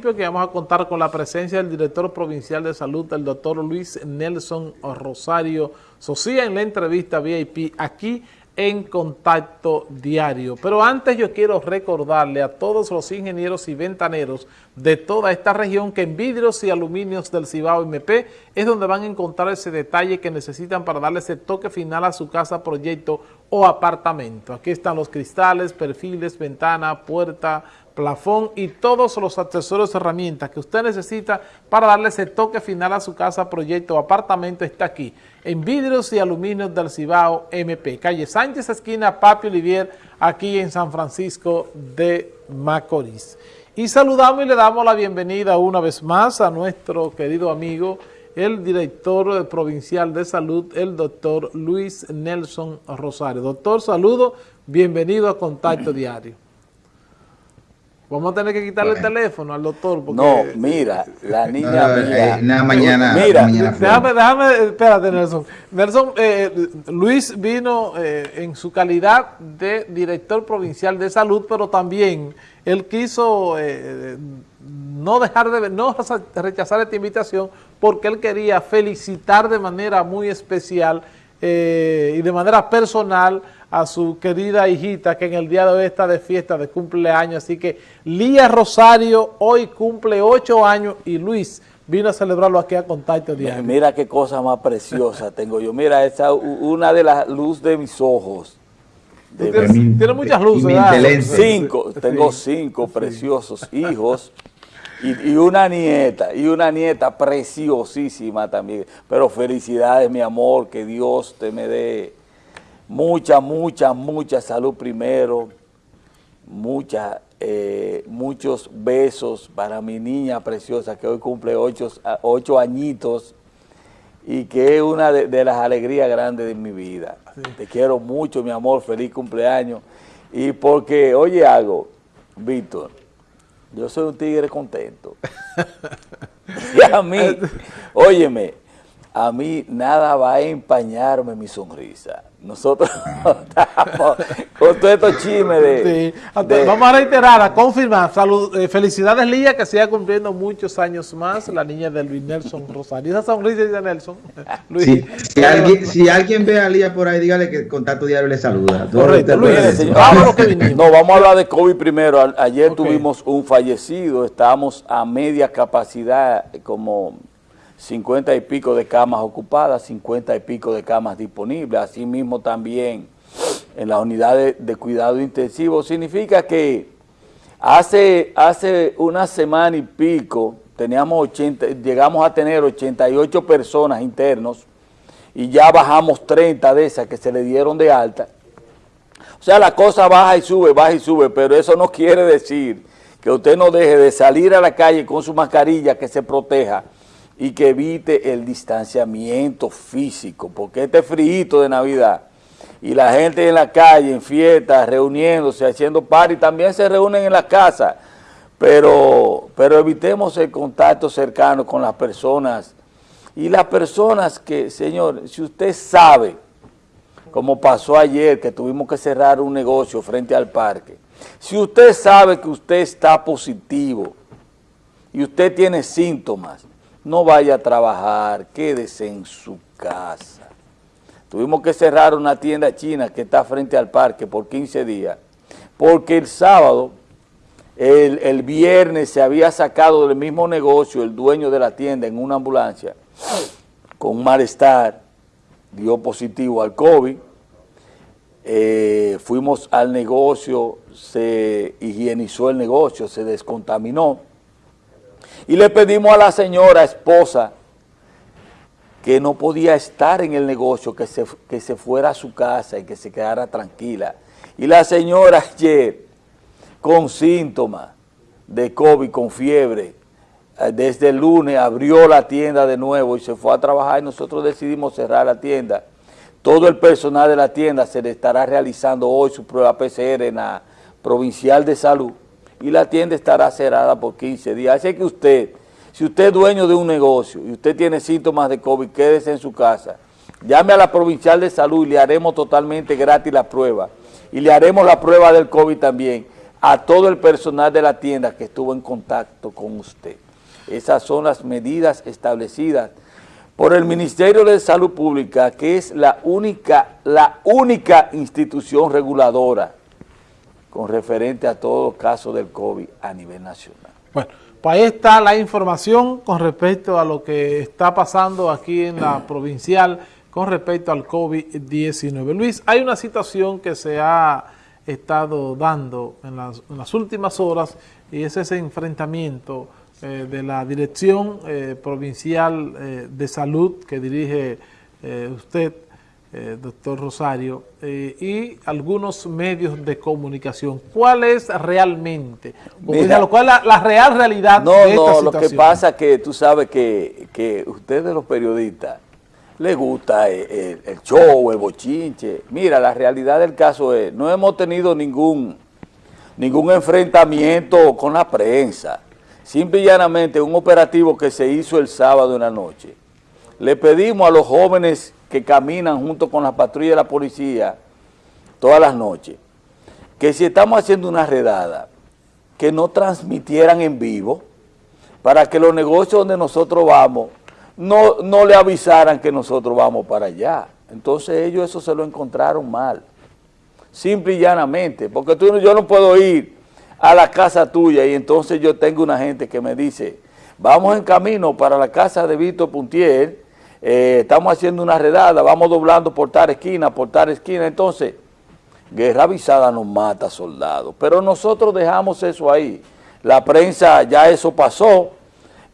que vamos a contar con la presencia del director provincial de salud, el doctor Luis Nelson Rosario Socia, en la entrevista VIP aquí en Contacto Diario. Pero antes yo quiero recordarle a todos los ingenieros y ventaneros de toda esta región que en vidrios y aluminios del Cibao MP es donde van a encontrar ese detalle que necesitan para darle ese toque final a su casa, proyecto o apartamento. Aquí están los cristales, perfiles, ventana, puerta, plafón y todos los accesorios herramientas que usted necesita para darle ese toque final a su casa, proyecto o apartamento está aquí, en vidrios y aluminios del Cibao MP, calle Sánchez, esquina Papi Olivier, aquí en San Francisco de Macorís. Y saludamos y le damos la bienvenida una vez más a nuestro querido amigo, el director provincial de salud, el doctor Luis Nelson Rosario. Doctor, saludo, bienvenido a Contacto Diario. Vamos a tener que quitarle el teléfono al doctor. Porque... No, mira, la niña mía. Eh, mañana. Mira, déjame, déjame, espérate, Nelson. Nelson, eh, Luis vino eh, en su calidad de director provincial de salud, pero también él quiso no dejar de, no rechazar esta invitación porque él quería felicitar de manera muy especial y de manera personal a su querida hijita que en el día de hoy está de fiesta de cumpleaños. Así que Lía Rosario hoy cumple ocho años y Luis vino a celebrarlo aquí a Contacto Diario. Mira qué cosa más preciosa tengo yo. Mira, esa una de las luces de mis ojos. tiene muchas luces. Cinco, tengo cinco preciosos hijos. Y, y, una nieta, y una nieta preciosísima también. Pero felicidades, mi amor, que Dios te me dé mucha, mucha, mucha salud primero, mucha, eh, muchos besos para mi niña preciosa que hoy cumple ocho, ocho añitos y que es una de, las alegrías grandes de mi vida. Te quiero mucho, mi amor, feliz cumpleaños. Y porque, oye algo, Víctor, yo soy un tigre contento. y a mí, óyeme, a mí nada va a empañarme mi sonrisa. Nosotros estamos con todo estos chismes de, Vamos a reiterar, a confirmar. Salud, eh, felicidades, Lía, que siga cumpliendo muchos años más, la niña de Luis Nelson Rosario. Esa sonrisa de Nelson. Luis, si, alguien, si alguien ve a Lía por ahí, dígale que Contacto Diario le saluda. Correcto, Luis, no, vamos a hablar de COVID primero. Ayer tuvimos un fallecido, estábamos a media capacidad, como 50 y pico de camas ocupadas, 50 y pico de camas disponibles, asimismo también en las unidades de cuidado intensivo. Significa que hace, hace una semana y pico teníamos 80, llegamos a tener 88 personas internos y ya bajamos 30 de esas que se le dieron de alta. O sea, la cosa baja y sube, baja y sube, pero eso no quiere decir que usted no deje de salir a la calle con su mascarilla que se proteja y que evite el distanciamiento físico, porque este frío de Navidad y la gente en la calle, en fiestas, reuniéndose, haciendo party, también se reúnen en la casa, pero, pero evitemos el contacto cercano con las personas. Y las personas que, señor, si usted sabe, como pasó ayer, que tuvimos que cerrar un negocio frente al parque, si usted sabe que usted está positivo y usted tiene síntomas, no vaya a trabajar, quédese en su casa. Tuvimos que cerrar una tienda china que está frente al parque por 15 días, porque el sábado, el, viernes se había sacado del mismo negocio el dueño de la tienda en una ambulancia con malestar, dio positivo al COVID, eh, fuimos al negocio, se higienizó el negocio, se descontaminó, y le pedimos a la señora esposa que no podía estar en el negocio, que se, que se fuera a su casa y que se quedara tranquila. Y la señora ayer, con síntomas de COVID, con fiebre, eh, desde el lunes abrió la tienda de nuevo y se fue a trabajar y nosotros decidimos cerrar la tienda. Todo el personal de la tienda se le estará realizando hoy su prueba PCR en la Provincial de Salud y la tienda estará cerrada por 15 días. Así que usted, si usted es dueño de un negocio y usted tiene síntomas de COVID, quédese en su casa. Llame a la Provincial de Salud y le haremos totalmente gratis la prueba. Y le haremos la prueba del COVID también. a todo el personal de la tienda que estuvo en contacto con usted. Esas son las medidas establecidas por el Ministerio de Salud Pública, que es la única, la única institución reguladora con referente a todo caso del COVID a nivel nacional. Bueno, pues ahí está la información con respecto a lo que está pasando aquí en la provincial con respecto al COVID-19. Luis, hay una situación que se ha estado dando en las, últimas horas y es ese enfrentamiento eh, de la Dirección eh, Provincial eh, de Salud que dirige usted, doctor Rosario, y algunos medios de comunicación. ¿Cuál es realmente, lo cual la, la, real realidad no, de esta no, lo que pasa es que tú sabes que, que ustedes los periodistas le gusta el, show, el bochinche. Mira, la realidad del caso es, no hemos tenido ningún, ningún enfrentamiento con la prensa. Simple y llanamente, un operativo que se hizo el sábado en la noche. Le pedimos a los jóvenes que caminan junto con la patrulla de la policía todas las noches, que si estamos haciendo una redada, que no transmitieran en vivo, para que los negocios donde nosotros vamos no, no le avisaran que nosotros vamos para allá. Entonces ellos eso se lo encontraron mal, simple y llanamente, porque tú, yo no puedo ir a la casa tuya y entonces yo tengo una gente que me dice, vamos en camino para la casa de Víctor Puntier, eh, estamos haciendo una redada, vamos doblando por tal esquina, por tal esquina, entonces, guerra avisada nos mata soldados, pero nosotros dejamos eso ahí, la prensa ya eso pasó,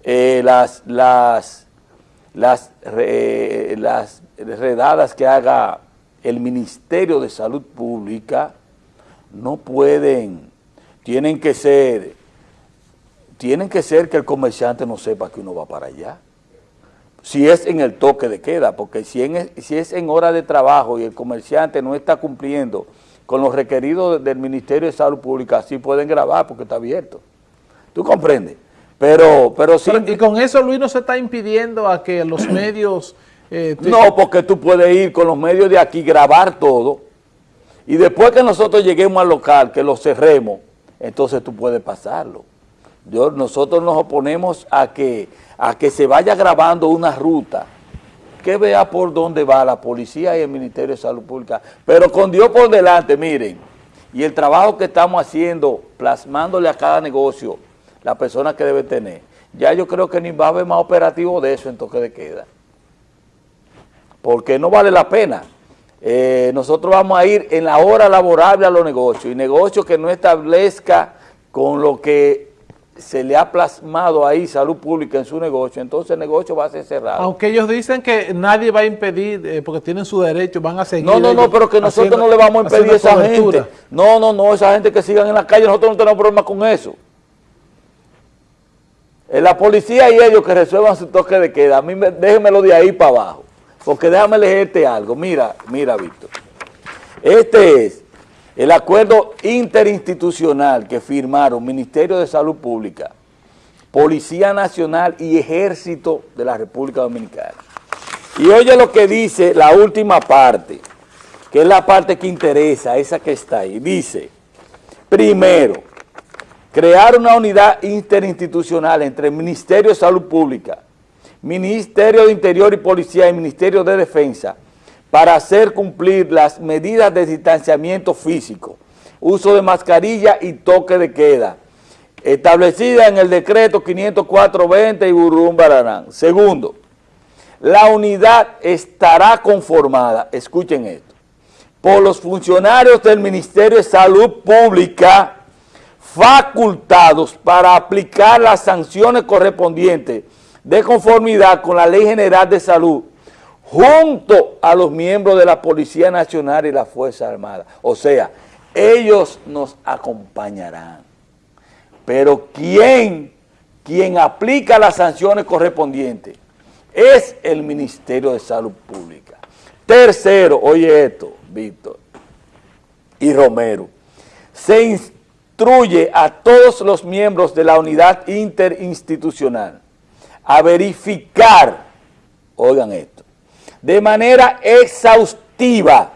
eh, las, las las, las redadas que haga el Ministerio de Salud Pública no pueden, tienen que ser, tienen que ser que el comerciante no sepa que uno va para allá. Si es en el toque de queda, porque si, en, si es en hora de trabajo y el comerciante no está cumpliendo con los requeridos del Ministerio de Salud Pública, sí pueden grabar porque está abierto. ¿Tú comprendes? Pero, pero sí. y con eso, Luis, no se está impidiendo a que los medios... Eh, no, porque tú puedes ir con los medios de aquí, grabar todo, y después que nosotros lleguemos al local, que lo cerremos, entonces tú puedes pasarlo. Yo, nosotros nos oponemos a que, a que se vaya grabando una ruta, que vea por dónde va la policía y el Ministerio de Salud Pública, pero con Dios por delante, miren, y el trabajo que estamos haciendo, plasmándole a cada negocio, la persona que debe tener. Ya yo creo que ni va a haber más operativo de eso en toque de queda. Porque no vale la pena. Eh, nosotros vamos a ir en la hora laborable a los negocios y negocios que no establezca con lo que se le ha plasmado ahí salud pública en su negocio, entonces el negocio va a ser cerrado. Aunque ellos dicen que nadie va a impedir, eh, porque tienen su derecho, van a seguir. No, no, no, pero que nosotros no le vamos a impedir a esa gente. No, no, no, esa gente que sigan en la calle, nosotros no tenemos problema con eso. La policía y ellos que resuelvan su toque de queda, a mí me, déjenmelo de ahí para abajo, porque déjame leerte algo. Mira, mira, Víctor. Este es el acuerdo interinstitucional que firmaron Ministerio de Salud Pública, Policía Nacional y Ejército de la República Dominicana. Y oye lo que dice la última parte, que es la parte que interesa, esa que está ahí. Dice, primero, crear una unidad interinstitucional entre Ministerio de Salud Pública, Ministerio de Interior y Policía y Ministerio de Defensa para hacer cumplir las medidas de distanciamiento físico, uso de mascarilla y toque de queda, establecida en el decreto 504-20 y Baranán. Segundo, la unidad estará conformada, escuchen esto, por los funcionarios del Ministerio de Salud Pública, facultados para aplicar las sanciones correspondientes de conformidad con la Ley General de Salud junto a los miembros de la Policía Nacional y la Fuerza Armada. O sea, ellos nos acompañarán. Pero ¿quién, quien aplica las sanciones correspondientes? Es el Ministerio de Salud Pública. Tercero, oye esto, Víctor y Romero, se, instruye a todos los miembros de la unidad interinstitucional a verificar, oigan esto, de manera exhaustiva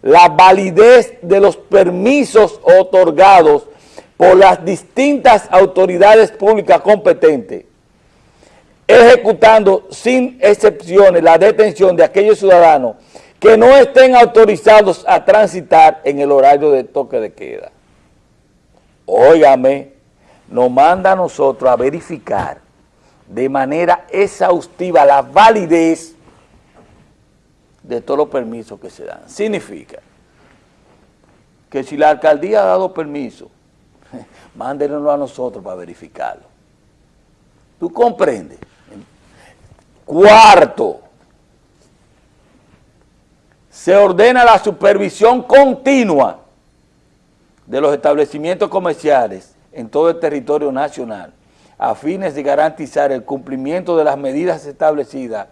la validez de los permisos otorgados por las distintas autoridades públicas competentes, ejecutando sin excepciones la detención de aquellos ciudadanos que no estén autorizados a transitar en el horario de toque de queda. Óigame, nos manda a nosotros a verificar de manera exhaustiva la validez de todos los permisos que se dan. Significa que si la alcaldía ha dado permiso, mándenlo a nosotros para verificarlo. ¿Tú comprendes? Cuarto, se ordena la supervisión continua de los establecimientos comerciales en todo el territorio nacional a fines de garantizar el cumplimiento de las medidas establecidas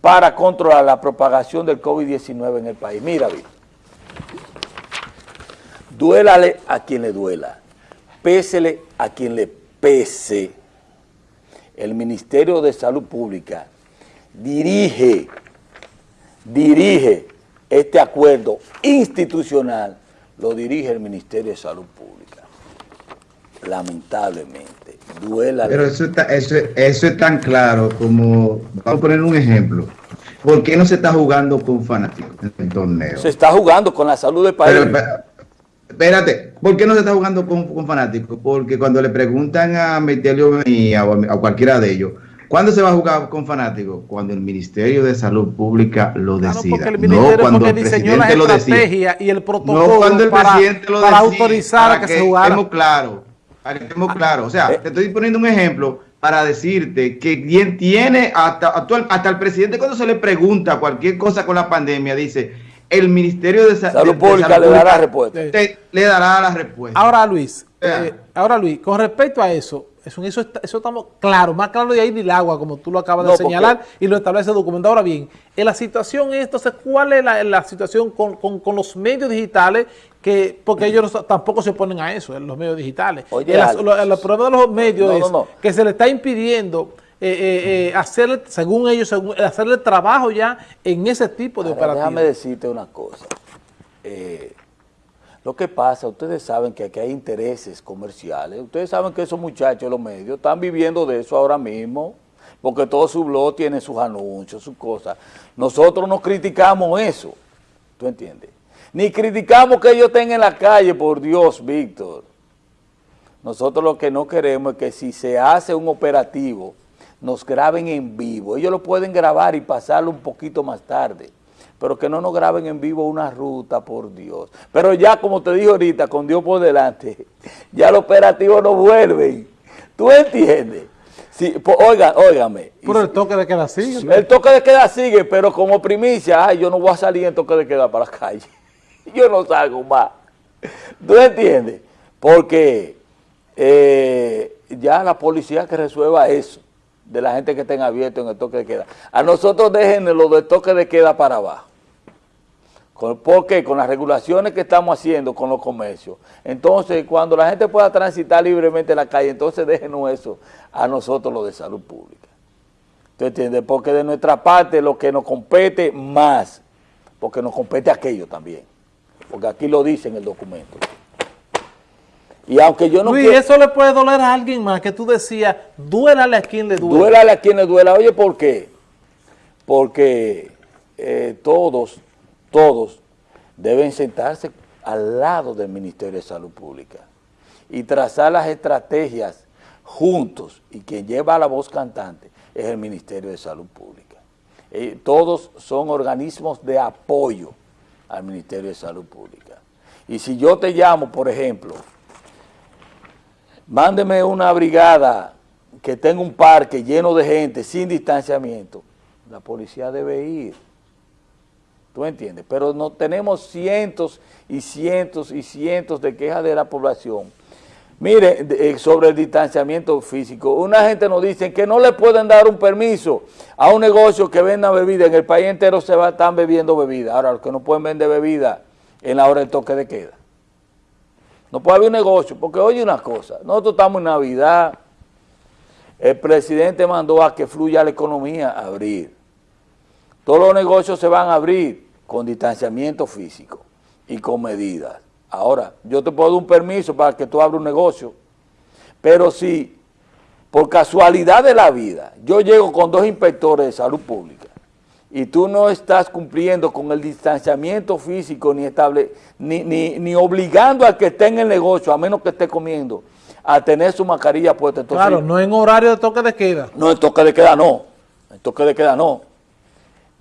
para controlar la propagación del COVID-19 en el país. Mira, bien, duélale a quien le duela, pésele a quien le pese. El Ministerio de Salud Pública dirige, dirige este acuerdo institucional, lo dirige el Ministerio de Salud Pública. Lamentablemente, duela. Pero eso, está, eso, eso es tan claro como, vamos a poner un ejemplo. ¿Por qué no se está jugando con fanáticos en el torneo? Se está jugando con la salud del país. Pero, espérate, ¿por qué no se está jugando con, con fanáticos? Porque cuando le preguntan a Metelio o a, a cualquiera de ellos, ¿Cuándo se va a jugar con fanáticos? Cuando el Ministerio de Salud Pública lo decida. Claro, el no cuando el presidente lo decida. y el protocolo no cuando el para, presidente lo para autorizar para a que, que se jugara. Estemos claros, estemos claros. O sea, eh. te estoy poniendo un ejemplo para decirte que quien tiene, hasta, actual, hasta el presidente cuando se le pregunta cualquier cosa con la pandemia, dice, el Ministerio de, Salud de, Pública de Salud le dará respuesta. Te, le dará la respuesta. Ahora, Luis, eh, ahora Luis, con respecto a eso, eso, eso, eso estamos claros, más claro de ahí ni el agua, como tú lo acabas no, de señalar porque... y lo establece el documento. Ahora bien, en la situación es, entonces, ¿cuál es la, la situación con, con, con, los medios digitales? que Porque ellos no, tampoco se oponen a eso, los medios digitales. Oye, el, problema de los medios no, es que se le está impidiendo eh, eh, eh, hacer, según ellos, según, hacerle trabajo ya en ese tipo de Ahora, operativos. Déjame decirte una cosa. Lo que pasa, ustedes saben que aquí hay intereses comerciales. Ustedes saben que esos muchachos, los medios, están viviendo de eso ahora mismo, porque todo su blog tiene sus anuncios, sus cosas. Nosotros no criticamos eso, ¿tú entiendes? Ni criticamos que ellos estén en la calle, por Dios, Víctor. Nosotros lo que no queremos es que si se hace un operativo, nos graben en vivo. Ellos lo pueden grabar y pasarlo un poquito más tarde pero que no nos graben en vivo una ruta, por Dios. Pero ya, como te dije ahorita, con Dios por delante, ya los operativos no vuelven. ¿Tú entiendes? Sí, pues, oigan, óigame. Pero el toque de queda sigue. ¿no? El toque de queda sigue, pero como primicia, ay, yo no voy a salir en toque de queda para la calle. Yo no salgo más. ¿Tú entiendes? Porque eh, ya la policía que resuelva eso, de la gente que estén abiertos en el toque de queda. A nosotros déjenlo lo del toque de queda para abajo. ¿Por qué? Con las regulaciones que estamos haciendo con los comercios. Entonces, cuando la gente pueda transitar libremente en la calle, entonces déjenos eso a nosotros lo de salud pública. ¿Tú entiendes? Porque de nuestra parte lo que nos compete más, porque nos compete aquello también. Porque aquí lo dice en el documento. Y aunque yo no Luis, quiero, eso le puede doler a alguien más, que tú decías, duélale a quien le duela. Duélale a quien le duela. Oye, ¿por qué? Porque eh, todos, todos deben sentarse al lado del Ministerio de Salud Pública y trazar las estrategias juntos. Y quien lleva la voz cantante es el Ministerio de Salud Pública. Eh, todos son organismos de apoyo al Ministerio de Salud Pública. Y si yo te llamo, por ejemplo, mándeme una brigada que tenga un parque lleno de gente sin distanciamiento, la policía debe ir. ¿Tú entiendes? Pero no tenemos cientos y cientos y cientos de quejas de la población. Mire, eh, sobre el distanciamiento físico, una gente nos dice que no le pueden dar un permiso a un negocio que venda bebida, en el país entero se va, están bebiendo bebida. Ahora, los que no pueden vender bebida en la hora del toque de queda. No puede haber un negocio, porque oye una cosa, nosotros estamos en Navidad, el presidente mandó a que fluya la economía a abrir. Todos los negocios se van a abrir con distanciamiento físico. y con medidas. Ahora, yo te puedo dar un permiso para que tú abras un negocio, pero si por casualidad de la vida yo llego con dos inspectores de salud pública y tú no estás cumpliendo con el distanciamiento físico ni, estable, ni, ni, obligando al que esté en el negocio, a menos que esté comiendo, a tener su mascarilla puesta. claro, no en horario de toque de queda. No, en toque de queda no, en toque de queda no.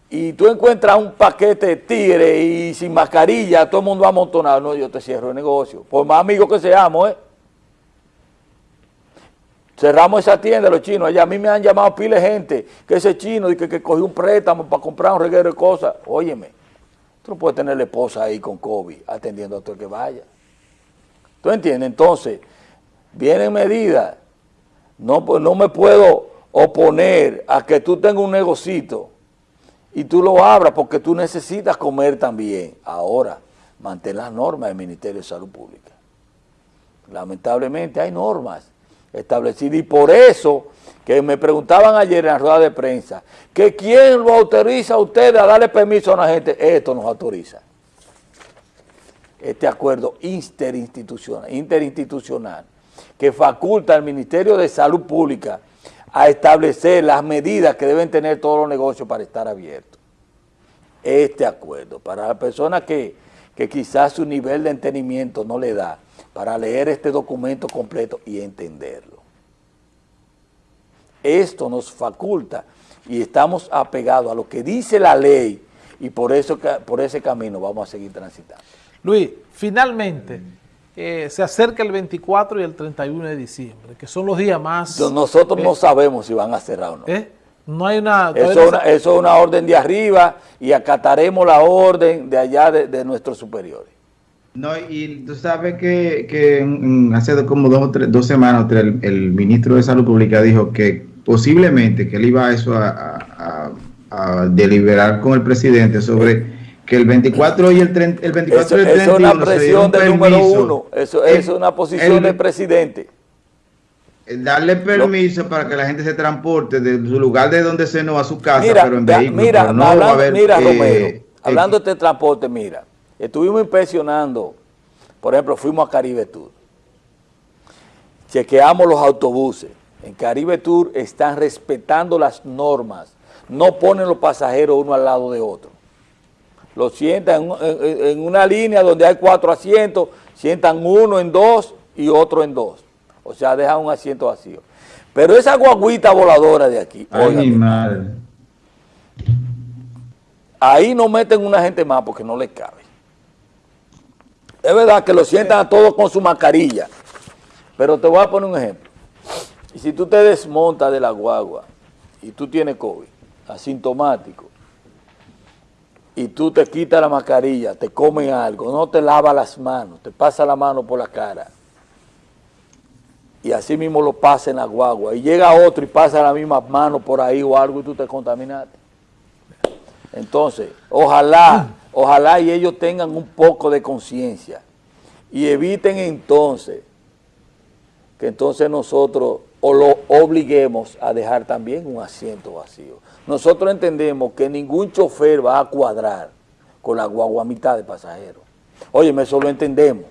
Y tú encuentras un paquete de tigre y sin mascarilla, todo el mundo amontonado, no, yo te cierro el negocio. Por más amigos que seamos, ¿eh? Cerramos esa tienda los chinos allá. A mí me han llamado pile gente que ese chino que, que cogió un préstamo para comprar un reguero de cosas. Óyeme, tú no puedes tener la esposa ahí con COVID atendiendo a todo el que vaya. ¿Tú entiendes? Entonces, vienen medidas. No, pues no me puedo oponer a que tú tengas un negocito y tú lo abras porque tú necesitas comer también. Ahora, mantén las normas del Ministerio de Salud Pública. Lamentablemente hay normas establecido. Y por eso que me preguntaban ayer en la rueda de prensa, que quién lo autoriza a ustedes a darle permiso a una gente, esto nos autoriza. Este acuerdo interinstitucional, interinstitucional que faculta al Ministerio de Salud Pública a establecer las medidas que deben tener todos los negocios para estar abiertos. Este acuerdo, para las personas que, que quizás su nivel de entendimiento no le da, para leer este documento completo y entenderlo. Esto nos faculta y estamos apegados a lo que dice la ley y por, eso, por ese camino vamos a seguir transitando. Luis, finalmente, eh, se acerca el 24 y el 31 de diciembre, que son los días más... Nosotros no eh, sabemos si van a cerrar o no. ¿Eh? No hay una... Eso, es una orden de arriba y acataremos la orden de allá de nuestros superiores. No, y tú sabes que, que hace como dos, o tres, dos semanas el, ministro de Salud Pública dijo que posiblemente que él iba a eso a, deliberar con el presidente sobre que el 24 y el, 30, el 24 eso, y el 31 Eso es una presión del número uno, eso, es una posición del presidente. Darle permiso para que la gente se transporte de su lugar de donde se no a su casa, pero en vehículo. Mira, no hablando, mira eh, Romero, hablando de este transporte, mira, Estuvimos impresionando, por ejemplo, fuimos a Caribe Tour. Chequeamos los autobuses. En Caribe Tour están respetando las normas. No ponen los pasajeros uno al lado de otro. Los sientan en, una línea donde hay cuatro asientos, sientan uno en dos y otro en dos. O sea, dejan un asiento vacío. Pero esa guaguita voladora de aquí, ahí no meten una gente más porque no les cabe. Es verdad que lo sientan a todos con su mascarilla, pero te voy a poner un ejemplo. Y si tú te desmontas de la guagua y tú tienes COVID, asintomático, y tú te quitas la mascarilla, te comen algo, no te lavas las manos, te pasa la mano por la cara, y así mismo lo pasa en la guagua, y llega otro y pasa la misma mano por ahí o algo y tú te contaminaste. Entonces, ojalá Ojalá y ellos tengan un poco de conciencia y eviten entonces que entonces nosotros o lo obliguemos a dejar también un asiento vacío. Nosotros entendemos que ningún chofer va a cuadrar con la guagua mitad de pasajeros. Óyeme, eso lo entendemos.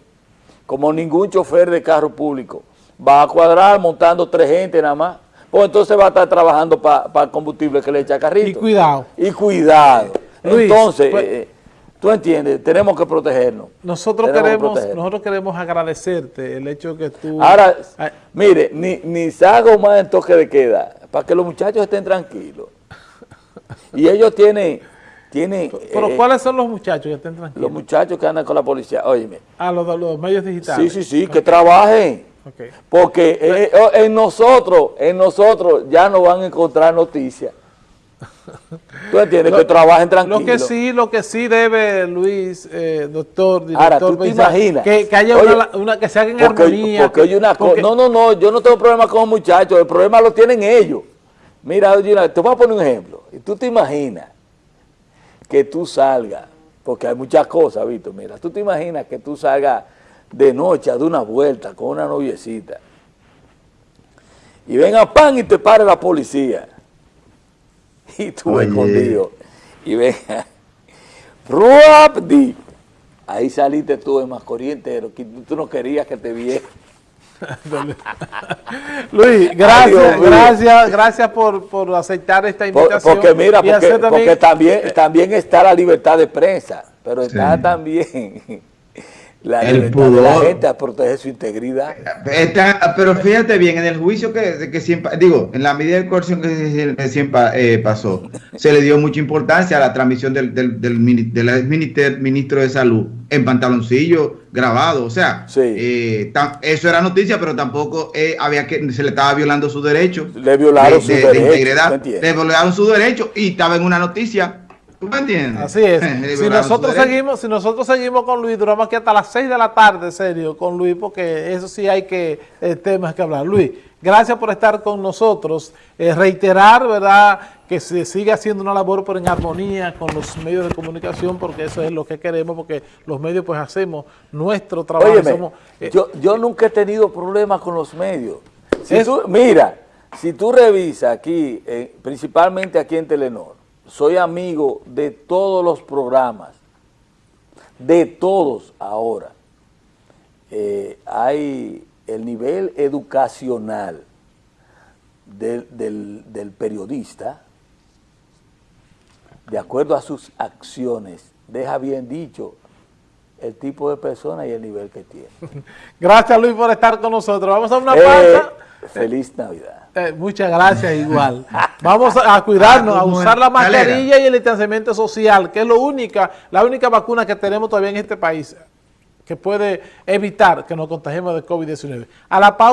Como ningún chofer de carro público va a cuadrar montando tres gente nada más, pues entonces va a estar trabajando para el combustible que le echa carrito. Y cuidado. Y cuidado. entonces... Pues, eh, ¿Tú entiendes? Tenemos que protegernos. Nosotros queremos nosotros queremos agradecerte el hecho que tú... Ahora, mire, ni, ni salgo más en toque de queda, para que los muchachos estén tranquilos. Y ellos tienen... tienen ¿Pero eh, cuáles son los muchachos que estén tranquilos? Los muchachos que andan con la policía, óyeme. Ah, los, los medios digitales. Sí, sí, sí, que trabajen. Porque eh, en nosotros, en nosotros ya no van a encontrar noticias. ¿Tú entiendes? que trabajen tranquilos. Lo que sí, lo que sí debe, Luis, eh, doctor, director, Ahora, ¿tú te imaginas? Que, haya una, que se haga en armonía. Porque oye una cosa, no, no, no, yo no tengo problema con los muchachos, el problema lo tienen ellos. Mira, te voy a poner un ejemplo. Tú te imaginas que tú salgas, porque hay muchas cosas, Víctor, mira, tú te imaginas que tú salgas de noche a dar una vuelta con una noviecita y venga pan y te pare la policía y tú escondido. Y venga, Ruapdi, Ahí saliste tú en más corriente, que tú no querías que te viera. Luis, gracias, gracias, gracias por, por, aceptar esta invitación. Porque mira, porque, también, también está la libertad de prensa, pero está también la libertad de la gente a proteger su integridad. pero fíjate bien, en el juicio que, que siempre, digo, en la medida de coerción que siempre eh, pasó, se le dio mucha importancia a la transmisión del, del, del, ministro de Salud en pantaloncillo grabado, o sea, eh, eso era noticia, pero tampoco eh, había que se le estaba violando su derecho. Le violaron su derecho, integridad, le violaron su derecho y estaba en una noticia Así es. si nosotros seguimos, si nosotros seguimos con Luis, duramos aquí hasta las 6 de la tarde, serio, con Luis, porque eso sí hay que eh, temas que hablar. Luis, gracias por estar con nosotros. Eh, reiterar, ¿verdad?, que se sigue haciendo una labor pero en armonía con los medios de comunicación, porque eso es lo que queremos, porque los medios pues hacemos nuestro trabajo. Eh, yo, yo nunca he tenido problemas con los medios. mira, si tú revisas aquí, principalmente aquí en Telenor, soy amigo de todos los programas, de todos ahora. Eh, hay el nivel educacional del, periodista, de acuerdo a sus acciones, deja bien dicho el tipo de persona y el nivel que tiene. Gracias Luis por estar con nosotros. Vamos a una eh, pausa. Feliz Navidad. Eh, muchas gracias, igual. Vamos a, cuidarnos, a ah, usar la mascarilla y el distanciamiento social, que es lo única, la única vacuna que tenemos todavía en este país que puede evitar que nos contagiemos de COVID-19. A la pausa.